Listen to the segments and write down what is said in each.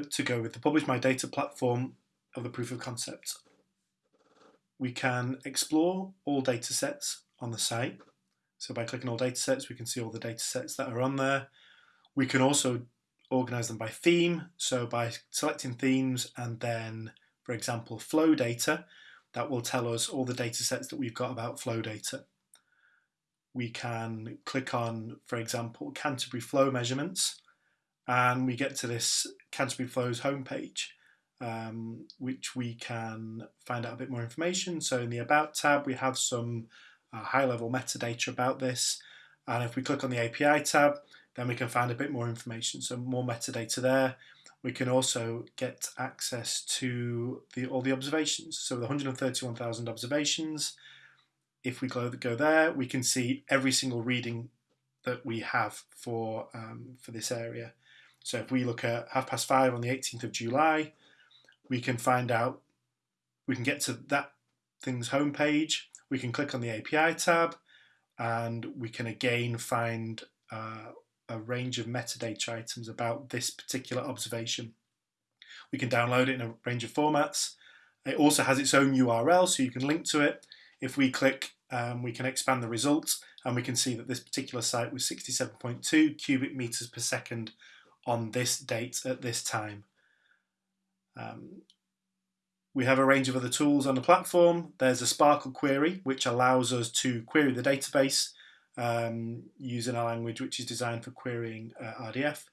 To go with the Publish My Data platform of the proof of concept. We can explore all data sets on the site. So by clicking all data sets, we can see all the data sets that are on there. We can also organize them by theme. So by selecting themes and then, for example, flow data, that will tell us all the data sets that we've got about flow data. We can click on, for example, Canterbury flow measurements, and we get to this Canterbury Flows homepage, um, which we can find out a bit more information. So in the About tab, we have some uh, high-level metadata about this, and if we click on the API tab, then we can find a bit more information, so more metadata there. We can also get access to the, all the observations. So the 131,000 observations, if we go, go there, we can see every single reading that we have for, um, for this area. So if we look at half past five on the 18th of July, we can find out, we can get to that thing's homepage, we can click on the API tab, and we can again find uh, a range of metadata items about this particular observation. We can download it in a range of formats. It also has its own URL, so you can link to it. If we click, um, we can expand the results, and we can see that this particular site was 67.2 cubic meters per second on this date at this time. Um, we have a range of other tools on the platform. There's a SPARQL query, which allows us to query the database um, using a language which is designed for querying uh, RDF.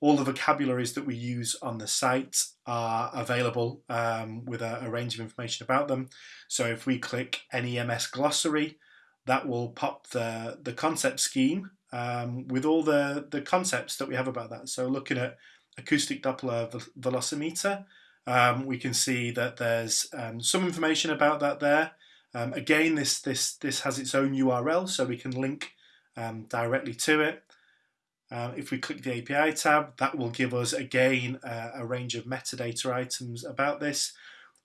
All the vocabularies that we use on the site are available um, with a, a, range of information about them. So if we click NEMS glossary, that will pop the, the concept scheme um, with all the, the concepts that we have about that. So looking at acoustic Doppler velocimeter, um, we can see that there's um, some information about that there. Um, again, this, this, this has its own URL, so we can link um, directly to it. Uh, if we click the API tab, that will give us again uh, a range of metadata items about this.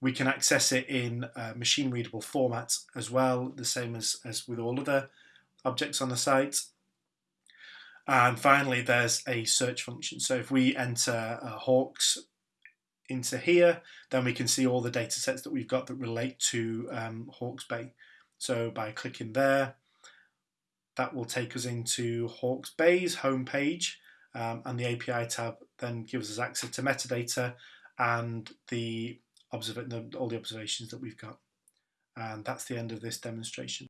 We can access it in uh, machine readable format as well, the same as, as with all other objects on the site. And finally, there's a search function. So if we enter uh, Hawks into here, then we can see all the data sets that we've got that relate to um, Bay. So by clicking there, that will take us into Hawke's Bay's homepage, um, and the API tab then gives us access to metadata and the, the all the observations that we've got. And that's the end of this demonstration.